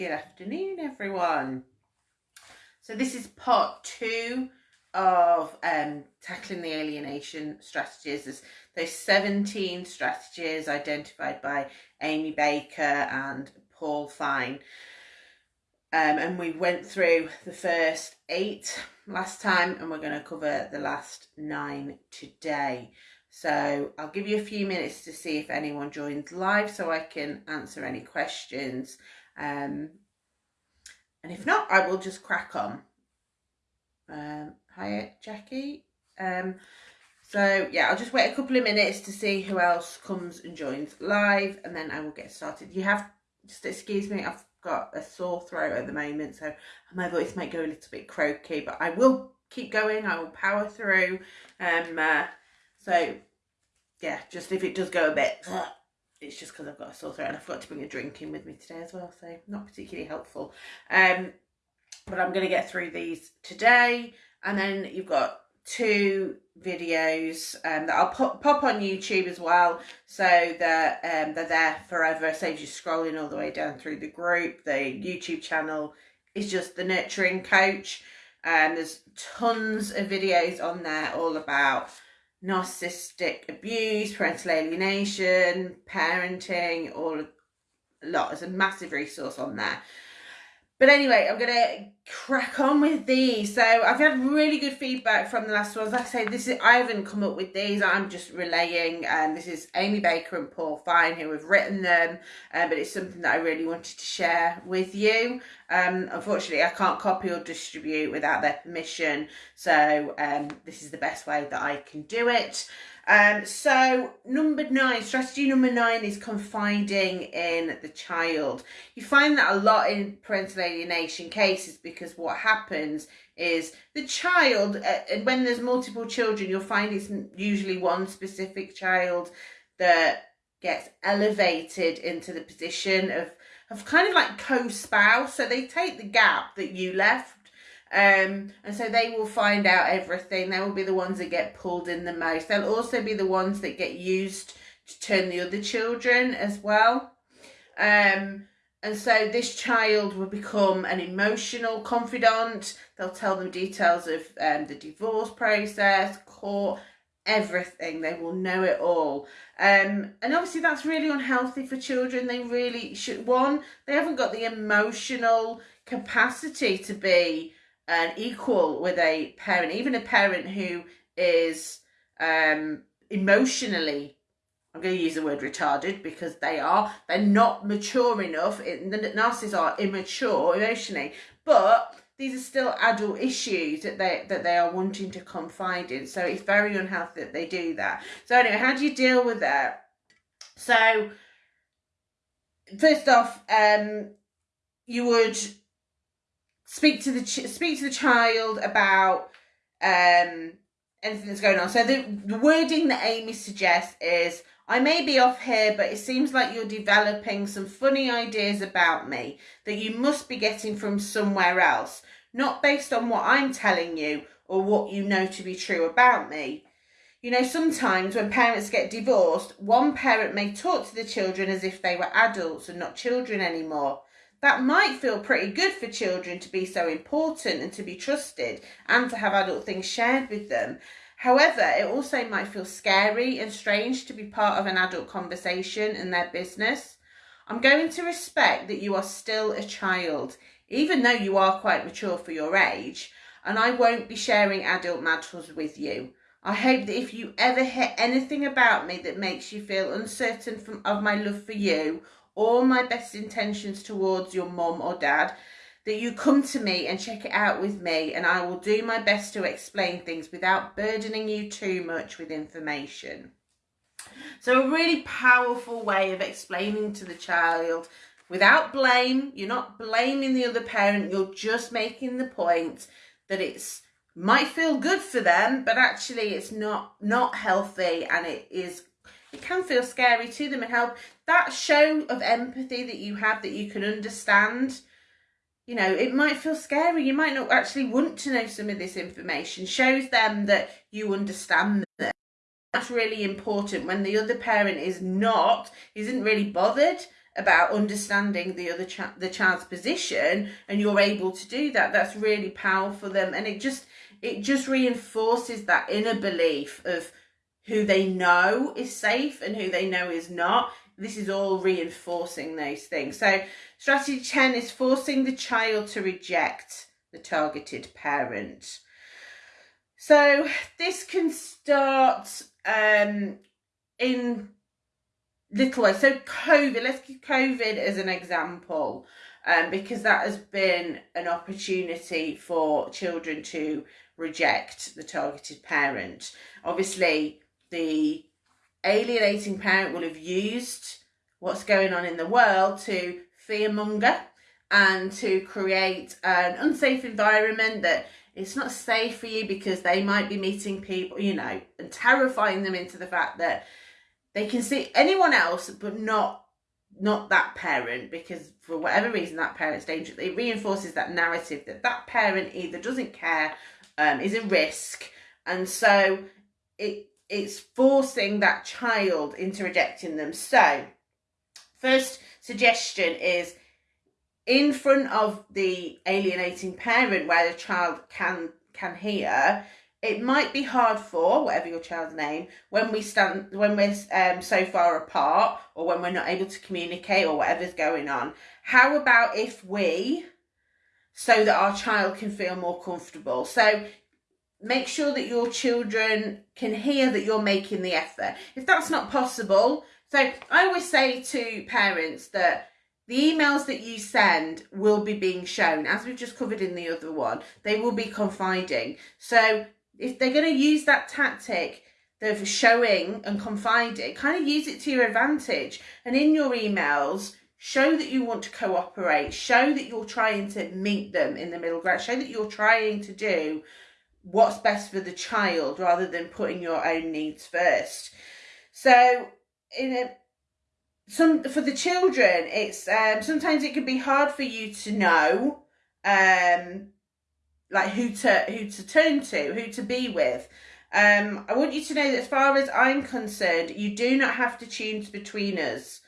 Good afternoon, everyone. So this is part two of um, tackling the alienation strategies. There's those 17 strategies identified by Amy Baker and Paul Fine. Um, and we went through the first eight last time and we're going to cover the last nine today. So I'll give you a few minutes to see if anyone joins live so I can answer any questions. Um, and if not, I will just crack on. Um, hi, Jackie. Um, so yeah, I'll just wait a couple of minutes to see who else comes and joins live and then I will get started. You have, just excuse me, I've got a sore throat at the moment, so my voice might go a little bit croaky, but I will keep going. I will power through. Um, uh, so yeah, just if it does go a bit, it's just because I've got a sore throat and I forgot to bring a drink in with me today as well, so not particularly helpful. Um, but I'm going to get through these today, and then you've got two videos um, that I'll pop, pop on YouTube as well so that um, they're there forever. saves you scrolling all the way down through the group. The YouTube channel is just the Nurturing Coach and there's tons of videos on there all about narcissistic abuse, parental alienation, parenting, all a lot. There's a massive resource on there. But anyway, I'm going to crack on with these. So I've had really good feedback from the last ones. Like I say, this is I haven't come up with these. I'm just relaying. And um, this is Amy Baker and Paul Fine who have written them. Um, but it's something that I really wanted to share with you. Um, unfortunately, I can't copy or distribute without their permission. So um, this is the best way that I can do it. Um, so number nine, strategy number nine is confiding in the child. You find that a lot in parental alienation cases because what happens is the child, uh, when there's multiple children, you'll find it's usually one specific child that gets elevated into the position of, of kind of like co-spouse. So they take the gap that you left um, and so they will find out everything. They will be the ones that get pulled in the most. They'll also be the ones that get used to turn the other children as well. Um, and so this child will become an emotional confidant. They'll tell them details of um, the divorce process, court, everything. They will know it all. Um, and obviously that's really unhealthy for children. They really should, one, they haven't got the emotional capacity to be and equal with a parent, even a parent who is um, emotionally, I'm going to use the word retarded because they are, they're not mature enough. the narcissists are immature emotionally, but these are still adult issues that they that they are wanting to confide in. So it's very unhealthy that they do that. So anyway, how do you deal with that? So first off, um, you would speak to the speak to the child about um anything that's going on. So the, the wording that Amy suggests is I may be off here, but it seems like you're developing some funny ideas about me that you must be getting from somewhere else, not based on what I'm telling you or what you know to be true about me. You know, sometimes when parents get divorced, one parent may talk to the children as if they were adults and not children anymore. That might feel pretty good for children to be so important and to be trusted and to have adult things shared with them. However, it also might feel scary and strange to be part of an adult conversation in their business. I'm going to respect that you are still a child, even though you are quite mature for your age, and I won't be sharing adult matters with you. I hope that if you ever hear anything about me that makes you feel uncertain from, of my love for you all my best intentions towards your mom or dad, that you come to me and check it out with me and I will do my best to explain things without burdening you too much with information. So a really powerful way of explaining to the child without blame, you're not blaming the other parent, you're just making the point that it's might feel good for them, but actually it's not not healthy and it is it can feel scary to them and help. That show of empathy that you have that you can understand you know it might feel scary. You might not actually want to know some of this information. Shows them that you understand them. That's really important when the other parent is not isn't really bothered about understanding the other the child's position and you're able to do that that's really powerful for them. And it just it just reinforces that inner belief of who they know is safe and who they know is not this is all reinforcing those things so strategy 10 is forcing the child to reject the targeted parent so this can start um, in little ways. So COVID, let's give COVID as an example, um, because that has been an opportunity for children to reject the targeted parent. Obviously, the alienating parent will have used what's going on in the world to fearmonger and to create an unsafe environment that it's not safe for you because they might be meeting people, you know, and terrifying them into the fact that they can see anyone else but not not that parent because for whatever reason that parent's dangerous. It reinforces that narrative that that parent either doesn't care um, is a risk. And so it it's forcing that child into rejecting them. So first suggestion is in front of the alienating parent where the child can can hear it might be hard for whatever your child's name when we stand when we're um, so far apart or when we're not able to communicate or whatever's going on how about if we so that our child can feel more comfortable? So make sure that your children can hear that you're making the effort. If that's not possible so i always say to parents that the emails that you send will be being shown as we've just covered in the other one. They will be confiding. So if they're going to use that tactic of showing and confiding, kind of use it to your advantage. And in your emails, show that you want to cooperate, show that you're trying to meet them in the middle ground, show that you're trying to do what's best for the child rather than putting your own needs first. So, in a some for the children, it's um, sometimes it can be hard for you to know um, like who to who to turn to, who to be with. Um, I want you to know that as far as I'm concerned, you do not have to choose between us.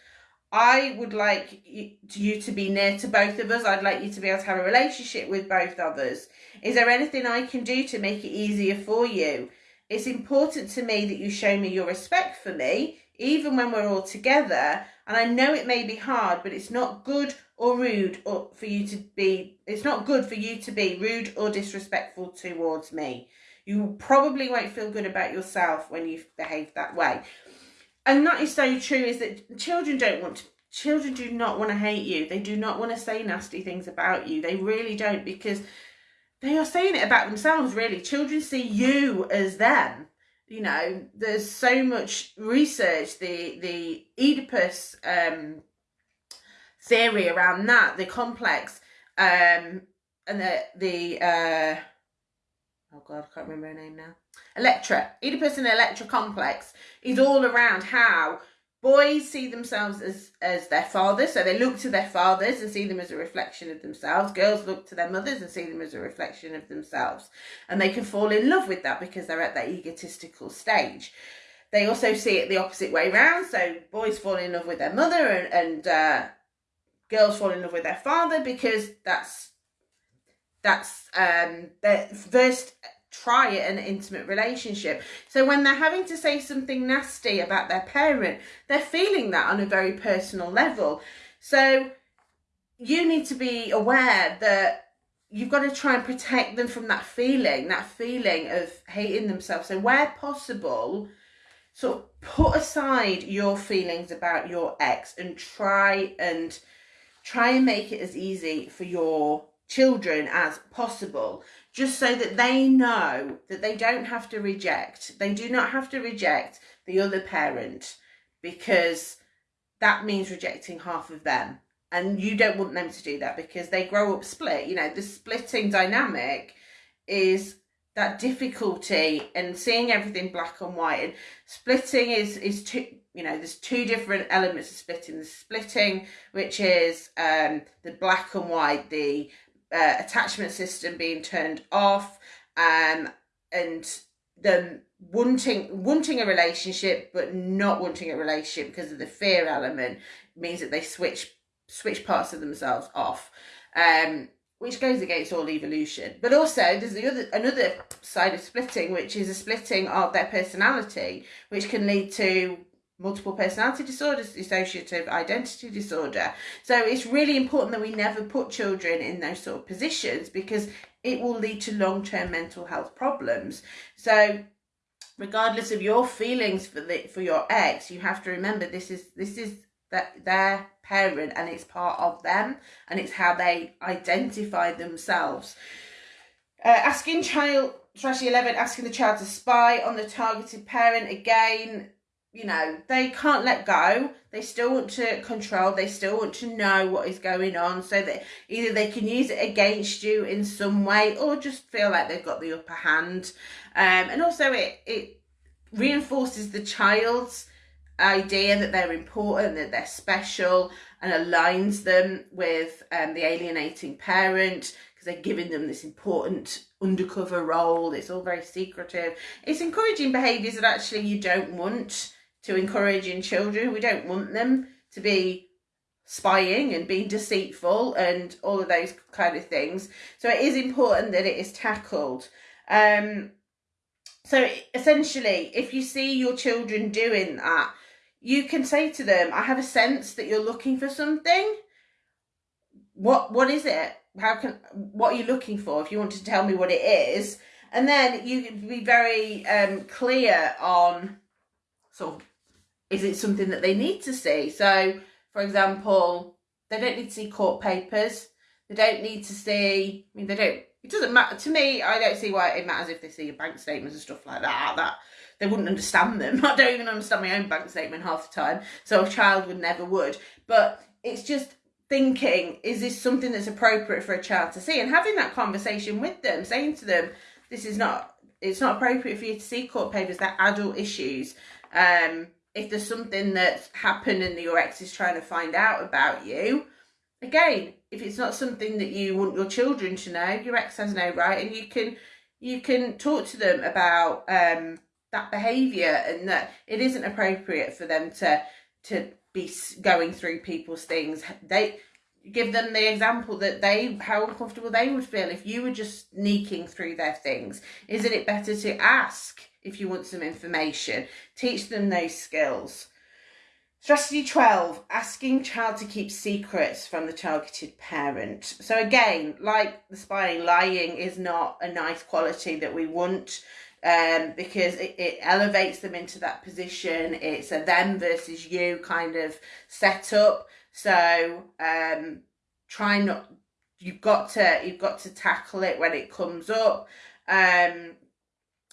I would like you to be near to both of us. I'd like you to be able to have a relationship with both of us. Is there anything I can do to make it easier for you? It's important to me that you show me your respect for me, even when we're all together. And I know it may be hard, but it's not good or rude or for you to be it's not good for you to be rude or disrespectful towards me you probably won't feel good about yourself when you behave that way and that is so true is that children don't want to children do not want to hate you. They do not want to say nasty things about you. They really don't because they are saying it about themselves really. Children see you as them. You know there's so much research the the oedipus um theory around that, the complex, um, and the the uh, oh god, I can't remember her name now. Electra, Oedipus and Electra complex is all around how boys see themselves as as their fathers, so they look to their fathers and see them as a reflection of themselves. Girls look to their mothers and see them as a reflection of themselves, and they can fall in love with that because they're at that egotistical stage. They also see it the opposite way round, so boys fall in love with their mother and and uh, girls fall in love with their father because that's that's um their first try an intimate relationship. So when they're having to say something nasty about their parent, they're feeling that on a very personal level. So you need to be aware that you've got to try and protect them from that feeling, that feeling of hating themselves. So where possible, sort of put aside your feelings about your ex and try and try and make it as easy for your children as possible just so that they know that they don't have to reject. They do not have to reject the other parent because that means rejecting half of them. And you don't want them to do that because they grow up split. You know the splitting dynamic is that difficulty and seeing everything black and white. And splitting is is too you know there's two different elements of splitting. The splitting which is um, the black and white the uh, attachment system being turned off um, and the wanting wanting a relationship but not wanting a relationship because of the fear element means that they switch switch parts of themselves off. Um, which goes against all evolution. But also, there's the other another side of splitting, which is a splitting of their personality, which can lead to multiple personality disorders, dissociative identity disorder. So it's really important that we never put children in those sort of positions because it will lead to long-term mental health problems. So regardless of your feelings for the for your ex, you have to remember this is this is that their parent and it's part of them and it's how they identify themselves. Uh, asking child, strategy 11, asking the child to spy on the targeted parent again, you know, they can't let go. They still want to control. They still want to know what is going on so that either they can use it against you in some way or just feel like they've got the upper hand. Um, and also it, it reinforces the child's idea that they're important, that they're special, and aligns them with um, the alienating parent because they're giving them this important undercover role. It's all very secretive. It's encouraging behaviours that actually you don't want to encourage in children. We don't want them to be spying and being deceitful and all of those kind of things. So it is important that it is tackled. Um, so essentially, if you see your children doing that, you can say to them, I have a sense that you're looking for something. What what is it? How can what are you looking for? If you want to tell me what it is, and then you can be very um, clear on sort of is it something that they need to see? So, for example, they don't need to see court papers. They don't need to see. I mean, they don't. It doesn't matter to me. I don't see why it matters if they see your bank statements and stuff like that. That they wouldn't understand them. I don't even understand my own bank statement half the time. So a child would never would. But it's just thinking, is this something that's appropriate for a child to see? And having that conversation with them, saying to them, this is not, it's not appropriate for you to see court papers, they're adult issues. Um, if there's something that's happened and your ex is trying to find out about you, again, if it's not something that you want your children to know, your ex has no right, and you can you can talk to them about um, that behavior and that it isn't appropriate for them to to be going through people's things. They give them the example that they how uncomfortable they would feel if you were just sneaking through their things. Isn't it better to ask if you want some information teach them those skills strategy 12 asking child to keep secrets from the targeted parent so again like the spying lying is not a nice quality that we want um, because it, it elevates them into that position. It's a them versus you kind of setup. So um, try not. You've got to you've got to tackle it when it comes up. Um,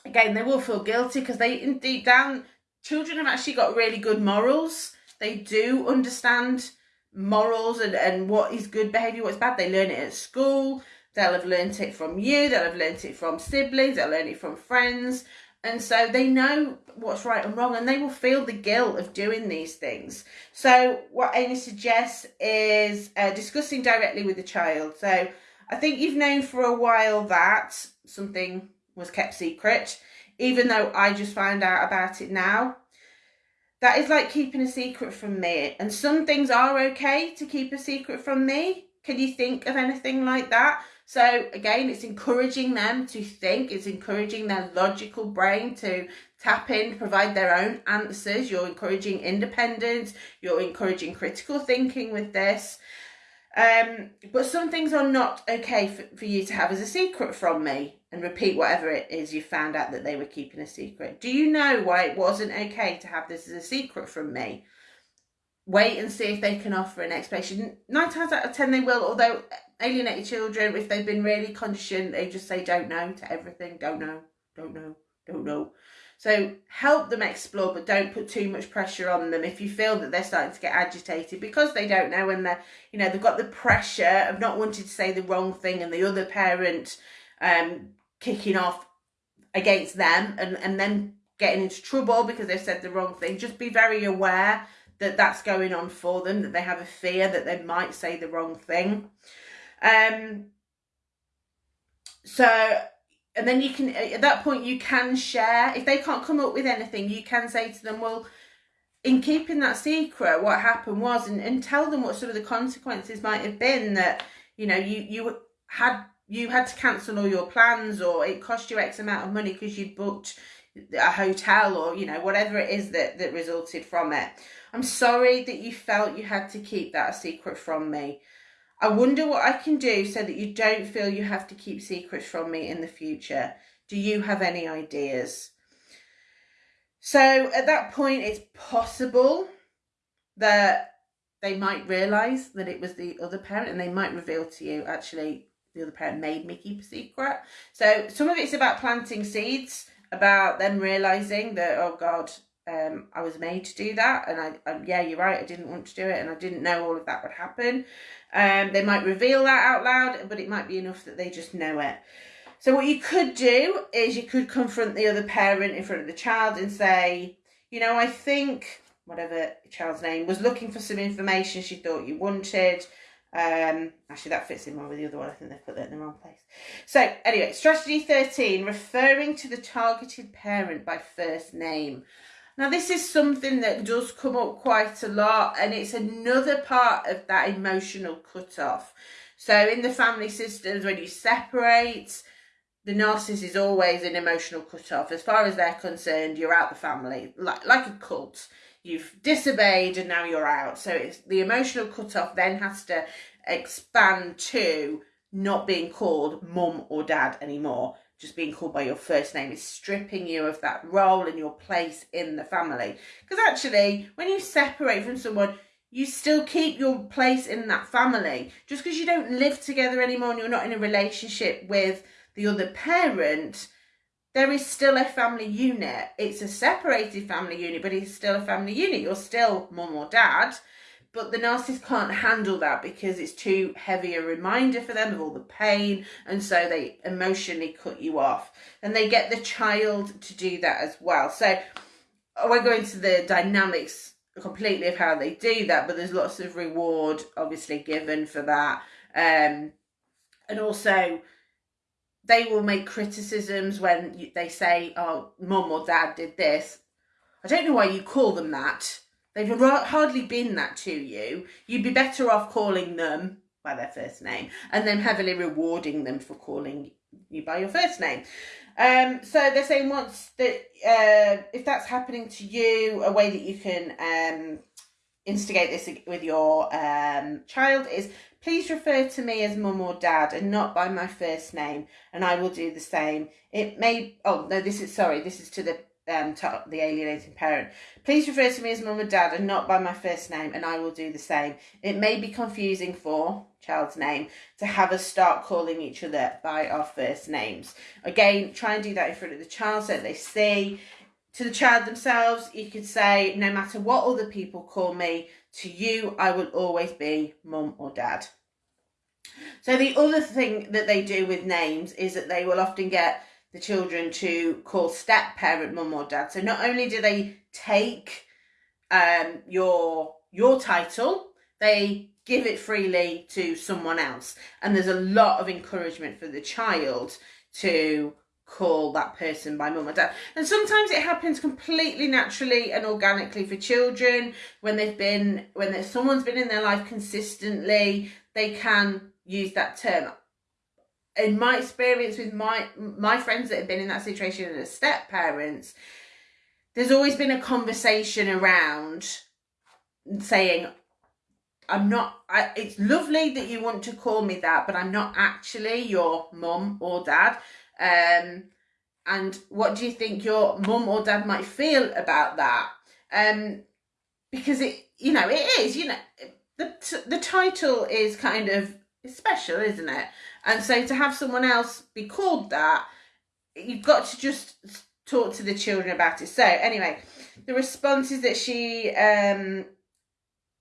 again, they will feel guilty because they indeed down children have actually got really good morals. They do understand morals and, and what is good behaviour, what's bad. They learn it at school. They'll have learnt it from you, they'll have learnt it from siblings, they'll learn it from friends. And so they know what's right and wrong and they will feel the guilt of doing these things. So, what Amy suggests is uh, discussing directly with the child. So, I think you've known for a while that something was kept secret, even though I just found out about it now. That is like keeping a secret from me. And some things are okay to keep a secret from me. Can you think of anything like that? So again, it's encouraging them to think, it's encouraging their logical brain to tap in, provide their own answers. You're encouraging independence, you're encouraging critical thinking with this. Um, but some things are not okay for, for you to have as a secret from me and repeat whatever it is you found out that they were keeping a secret. Do you know why it wasn't okay to have this as a secret from me? Wait and see if they can offer an explanation. Nine times out of ten they will, although alienated children, if they've been really conditioned, they just say don't know to everything. Don't know, don't know, don't know. So help them explore, but don't put too much pressure on them. If you feel that they're starting to get agitated because they don't know and they're, you know, they've got the pressure of not wanting to say the wrong thing and the other parent um, kicking off against them and, and then getting into trouble because they've said the wrong thing. Just be very aware that that's going on for them, that they have a fear that they might say the wrong thing. Um, so, and then you can, at that point, you can share. If they can't come up with anything, you can say to them, well, in keeping that secret, what happened was, and, and tell them what some of the consequences might have been that, you know, you, you had you had to cancel all your plans or it cost you X amount of money because you'd booked a hotel or, you know, whatever it is that, that resulted from it. I'm sorry that you felt you had to keep that a secret from me. I wonder what I can do so that you don't feel you have to keep secrets from me in the future. Do you have any ideas? So at that point, it's possible that they might realise that it was the other parent and they might reveal to you, actually, the other parent made me keep a secret. So some of it's about planting seeds, about them realising that, oh God, um, I was made to do that. And I, yeah, you're right, I didn't want to do it and I didn't know all of that would happen. Um, they might reveal that out loud, but it might be enough that they just know it. So what you could do is you could confront the other parent in front of the child and say, you know, I think whatever child's name was looking for some information she thought you wanted. Um, actually, that fits in more with the other one. I think they've put that in the wrong place. So anyway, strategy 13, referring to the targeted parent by first name. Now, this is something that does come up quite a lot, and it's another part of that emotional cut-off. So in the family systems, when you separate, the narcissist is always an emotional cut-off. As far as they're concerned, you're out the family, like, like a cult. You've disobeyed and now you're out. So it's the emotional cut-off then has to expand to not being called mum or dad anymore. Just being called by your first name is stripping you of that role and your place in the family. Because actually, when you separate from someone, you still keep your place in that family. Just because you don't live together anymore and you're not in a relationship with the other parent, there is still a family unit. It's a separated family unit, but it's still a family unit. You're still mum or dad, but the narcissist can't handle that because it's too heavy a reminder for them of all the pain, and so they emotionally cut you off. And they get the child to do that as well. So I won't go into the dynamics completely of how they do that, but there's lots of reward obviously given for that. Um, and also they will make criticisms when they say, oh, mum or dad did this. I don't know why you call them that. They've hardly been that to you. You'd be better off calling them by their first name and then heavily rewarding them for calling you by your first name. Um, so they're saying once that uh, if that's happening to you, a way that you can um, instigate this with your um, child is Please refer to me as mum or dad and not by my first name, and I will do the same. It may, oh no, this is, sorry, this is to the um, to the alienating parent. Please refer to me as mum and dad and not by my first name, and I will do the same. It may be confusing for child's name to have us start calling each other by our first names. Again, try and do that in front of the child so they see. To the child themselves, you could say, no matter what other people call me, to you, I will always be mum or dad. So the other thing that they do with names is that they will often get the children to call step parent mum or dad. So not only do they take um, your your title, they give it freely to someone else. And there's a lot of encouragement for the child to call that person by mum or dad. And sometimes it happens completely naturally and organically for children when they've been when someone's been in their life consistently, they can use that term. In my experience with my my friends that have been in that situation as step parents, there's always been a conversation around saying I'm not I, it's lovely that you want to call me that but I'm not actually your mum or dad um, and what do you think your mum or dad might feel about that? Um, because it, you know, it is, you know, the the title is kind of special, isn't it? And so to have someone else be called that, you've got to just talk to the children about it. So anyway, the responses that she um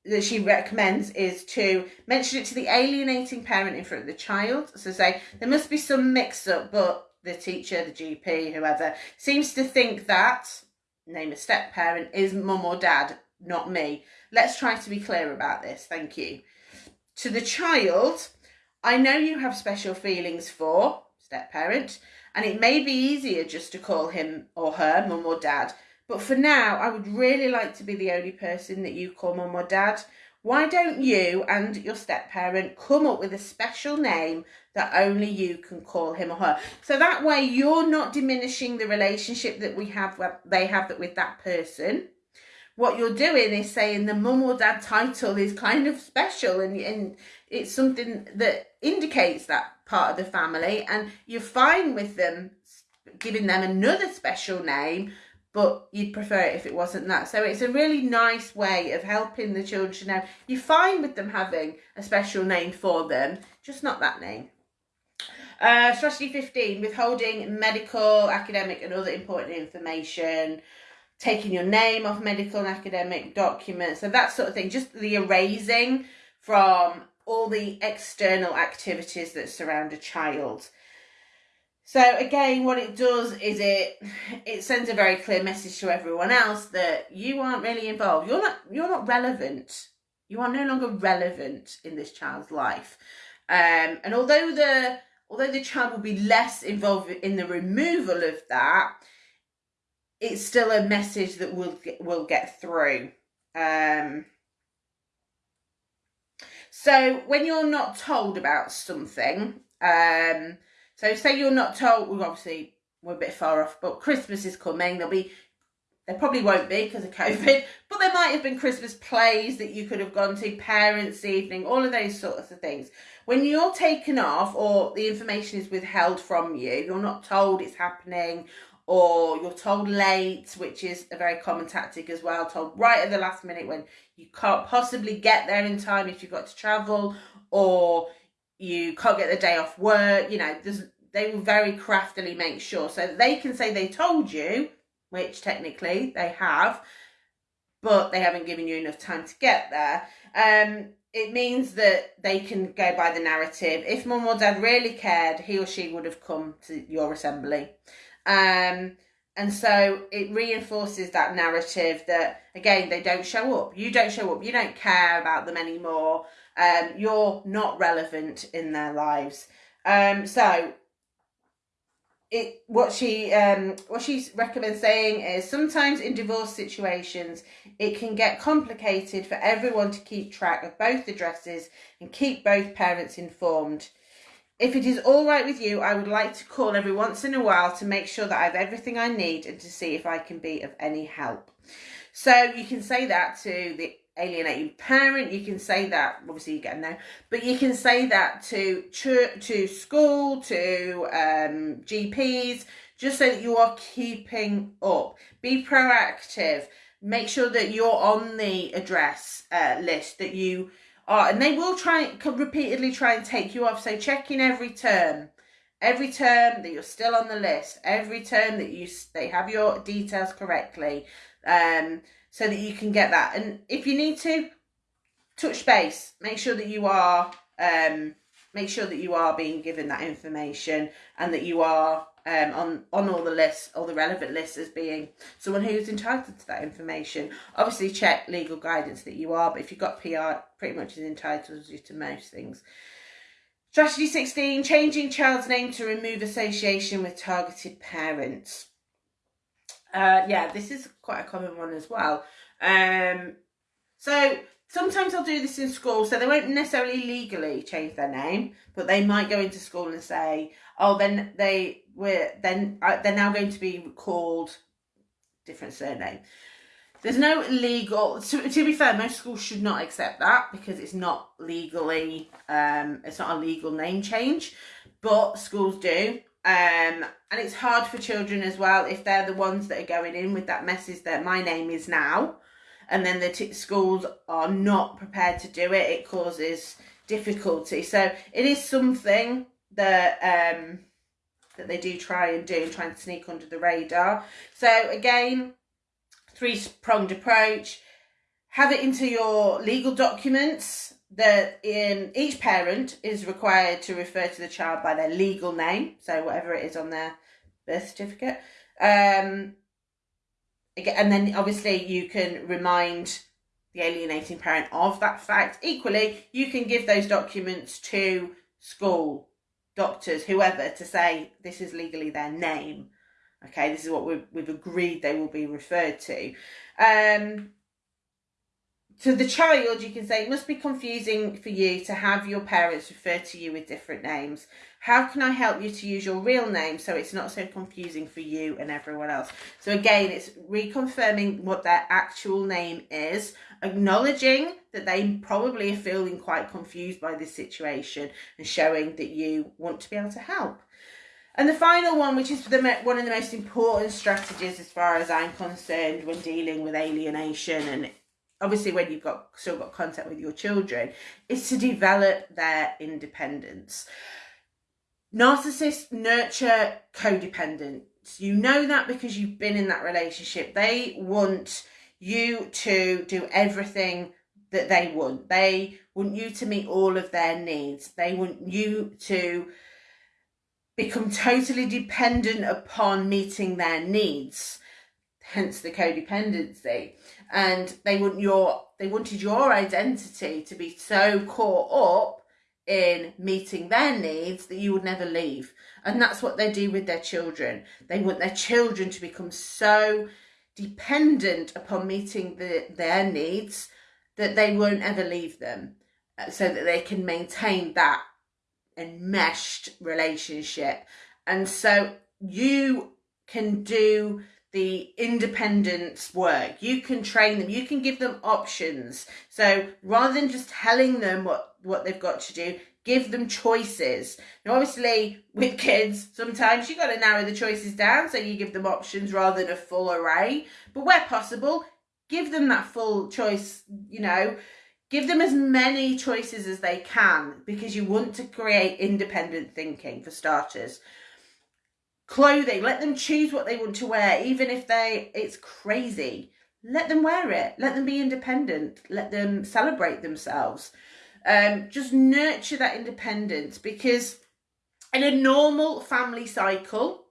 that she recommends is to mention it to the alienating parent in front of the child. So say there must be some mix up, but the teacher, the GP, whoever, seems to think that, name a step parent, is mum or dad, not me. Let's try to be clear about this. Thank you. To the child, I know you have special feelings for step parent, and it may be easier just to call him or her mum or dad, But for now, I would really like to be the only person that you call mum or dad. Why don't you and your step parent come up with a special name that only you can call him or her? So that way you're not diminishing the relationship that we have, they have that with that person. What you're doing is saying the mum or dad title is kind of special and, and it's something that indicates that part of the family and you're fine with them giving them another special name but you'd prefer it if it wasn't that. So it's a really nice way of helping the children know you're fine with them having a special name for them, just not that name. Uh, strategy 15, withholding medical, academic and other important information, taking your name off medical and academic documents, so that sort of thing, just the erasing from all the external activities that surround a child. So again, what it does is it it sends a very clear message to everyone else that you aren't really involved. You're not you're not relevant. You are no longer relevant in this child's life. Um, and although the although the child will be less involved in the removal of that, it's still a message that will will get through. Um, so when you're not told about something, um, so say you're not told, well, obviously we're a bit far off, but Christmas is coming. There'll be, there probably won't be because of COVID, but there might have been Christmas plays that you could have gone to, parents' evening, all of those sorts of things. When you're taken off or the information is withheld from you, you're not told it's happening or you're told late, which is a very common tactic as well, told right at the last minute when you can't possibly get there in time if you've got to travel or you can't get the day off work. You know, they will very craftily make sure so they can say they told you, which technically they have, but they haven't given you enough time to get there. Um, it means that they can go by the narrative. If mum or dad really cared, he or she would have come to your assembly. Um, and so it reinforces that narrative that, again, they don't show up. You don't show up. You don't care about them anymore um, you're not relevant in their lives. Um, so it what she um what she recommends saying is sometimes in divorce situations it can get complicated for everyone to keep track of both addresses and keep both parents informed if it is all right with you i would like to call every once in a while to make sure that i have everything i need and to see if i can be of any help so you can say that to the alienating parent. You can say that, obviously you get a no, but you can say that to church, to school, to um, GPs, just so that you are keeping up. Be proactive. Make sure that you're on the address uh, list that you are, and they will try repeatedly try and take you off. So check in every term. Every term that you're still on the list, every term that you they have your details correctly, um, so that you can get that. And if you need to, touch base. Make sure that you are um, make sure that you are being given that information and that you are um, on on all the lists, all the relevant lists as being someone who's entitled to that information. Obviously, check legal guidance that you are, but if you've got PR, pretty much is entitled you to most things. Strategy 16, changing child's name to remove association with targeted parents. Uh, yeah, this is quite a common one as well. Um, so sometimes I'll do this in school, so they won't necessarily legally change their name, but they might go into school and say, "Oh, then they were then uh, they're now going to be called different surname." There's no legal. To, to be fair, most schools should not accept that because it's not legally. Um, it's not a legal name change, but schools do. Um, and it's hard for children as well if they're the ones that are going in with that message that my name is now, and then the schools are not prepared to do it. It causes difficulty. So it is something that um, that they do try and do, and try and sneak under the radar. So again, three pronged approach. Have it into your legal documents that in each parent is required to refer to the child by their legal name, so whatever it is on their birth certificate. Um, and then obviously you can remind the alienating parent of that fact. Equally, you can give those documents to school, doctors, whoever, to say this is legally their name. Okay, this is what we've, we've agreed they will be referred to. Um, to the child, you can say it must be confusing for you to have your parents refer to you with different names. How can I help you to use your real name so it's not so confusing for you and everyone else? So, again, it's reconfirming what their actual name is, acknowledging that they probably are feeling quite confused by this situation, and showing that you want to be able to help. And the final one, which is the one of the most important strategies as far as I'm concerned when dealing with alienation and obviously when you've got still got contact with your children, is to develop their independence. Narcissists nurture codependence. You know that because you've been in that relationship. They want you to do everything that they want. They want you to meet all of their needs. They want you to become totally dependent upon meeting their needs hence the codependency and they want your they wanted your identity to be so caught up in meeting their needs that you would never leave and that's what they do with their children they want their children to become so dependent upon meeting the, their needs that they won't ever leave them uh, so that they can maintain that enmeshed relationship. And so you can do the independence work. You can train them. You can give them options. So rather than just telling them what, what they've got to do, give them choices. Now, obviously, with kids, sometimes you've got to narrow the choices down. So you give them options rather than a full array. But where possible, give them that full choice, you know, Give them as many choices as they can because you want to create independent thinking for starters. Clothing, let them choose what they want to wear, even if they it's crazy. Let them wear it. Let them be independent. Let them celebrate themselves. Um, just nurture that independence because in a normal family cycle,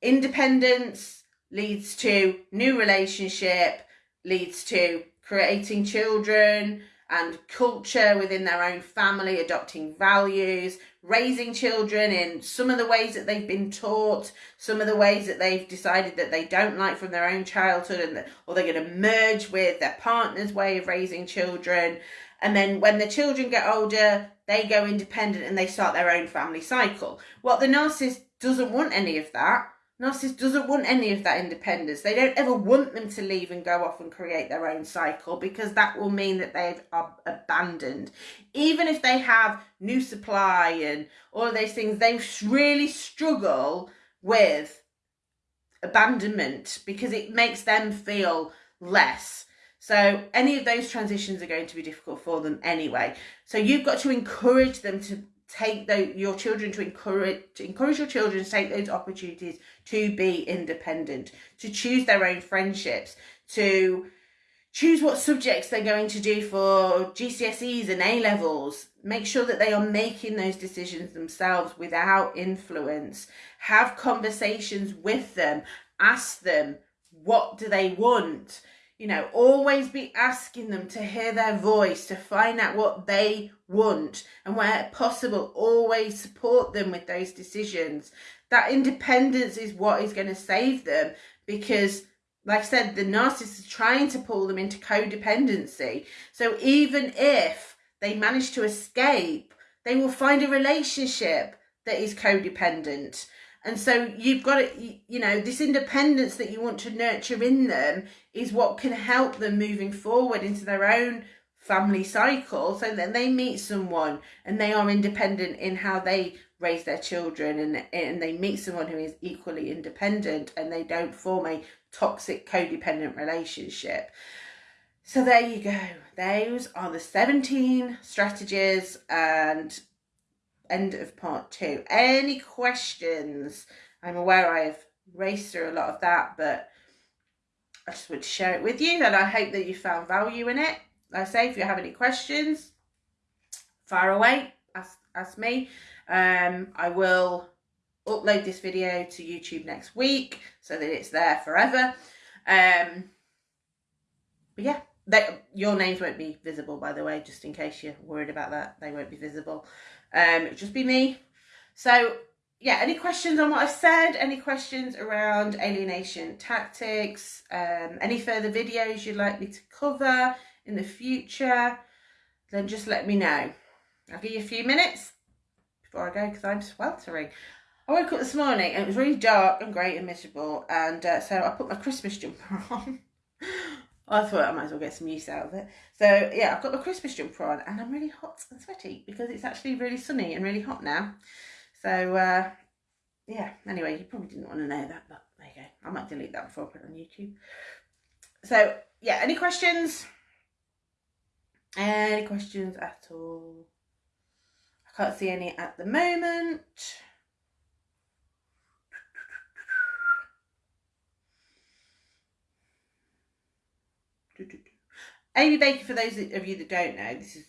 independence leads to new relationship, leads to creating children and culture within their own family, adopting values, raising children in some of the ways that they've been taught, some of the ways that they've decided that they don't like from their own childhood, and that, or they're going to merge with their partner's way of raising children. And then when the children get older, they go independent and they start their own family cycle. Well, the narcissist doesn't want any of that Narcissist doesn't want any of that independence. They don't ever want them to leave and go off and create their own cycle because that will mean that they've abandoned. Even if they have new supply and all of those things, they really struggle with abandonment because it makes them feel less. So any of those transitions are going to be difficult for them anyway. So you've got to encourage them to take the, your children to encourage to encourage your children to take those opportunities to be independent to choose their own friendships to choose what subjects they're going to do for GCSEs and A levels make sure that they are making those decisions themselves without influence. Have conversations with them. Ask them what do they want you know, always be asking them to hear their voice, to find out what they want, and where possible, always support them with those decisions. That independence is what is going to save them because, like I said, the narcissist is trying to pull them into codependency. So even if they manage to escape, they will find a relationship that is codependent and so you've got to, you know, this independence that you want to nurture in them is what can help them moving forward into their own family cycle so that they meet someone and they are independent in how they raise their children and, and they meet someone who is equally independent and they don't form a toxic codependent relationship. So there you go. Those are the 17 strategies and end of part two. Any questions? I'm aware I've raced through a lot of that, but I just want to share it with you and I hope that you found value in it. Like I say, if you have any questions, fire away, ask, ask me. Um, I will upload this video to YouTube next week so that it's there forever. Um, but yeah, they, your names won't be visible, by the way, just in case you're worried about that. They won't be visible. Um, it'll just be me. So yeah, any questions on what I've said? Any questions around alienation tactics? Um, any further videos you'd like me to cover in the future? Then just let me know. I'll give you a few minutes before I go because I'm sweltering. I woke up this morning and it was really dark and grey and miserable, and uh, so I put my Christmas jumper on. I thought I might as well get some use out of it. So yeah, I've got my Christmas jumper on, and I'm really hot and sweaty because it's actually really sunny and really hot now. So uh, yeah. Anyway, you probably didn't want to know that, but there you go. I might delete that before I put it on YouTube. So yeah, any questions? Any questions at all? I can't see any at the moment. Amy Baker, for those of you that don't know, this is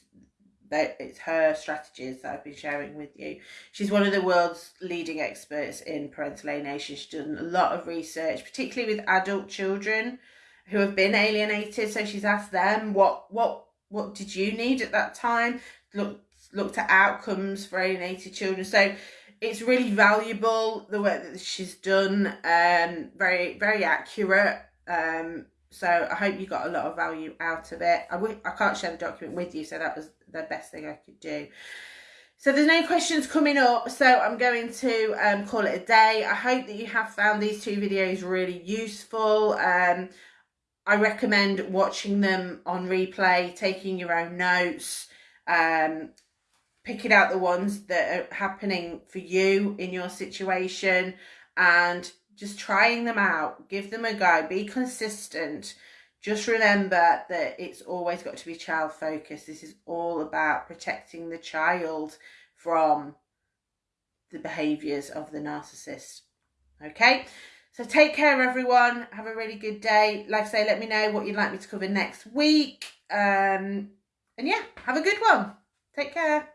that it's her strategies that I've been sharing with you. She's one of the world's leading experts in parental alienation. She's done a lot of research, particularly with adult children who have been alienated. So she's asked them what what what did you need at that time? Looked looked at outcomes for alienated children. So it's really valuable the work that she's done. Um, very very accurate. Um, so I hope you got a lot of value out of it. I w- I can't share the document with you, so that was the best thing I could do. So there's no questions coming up, so I'm going to um, call it a day. I hope that you have found these two videos really useful. Um, I recommend watching them on replay, taking your own notes, um, picking out the ones that are happening for you in your situation and just trying them out, give them a go, be consistent. Just remember that it's always got to be child focused. This is all about protecting the child from the behaviours of the narcissist. Okay, so take care, everyone. Have a really good day. Like I say, let me know what you'd like me to cover next week. Um, and yeah, have a good one. Take care.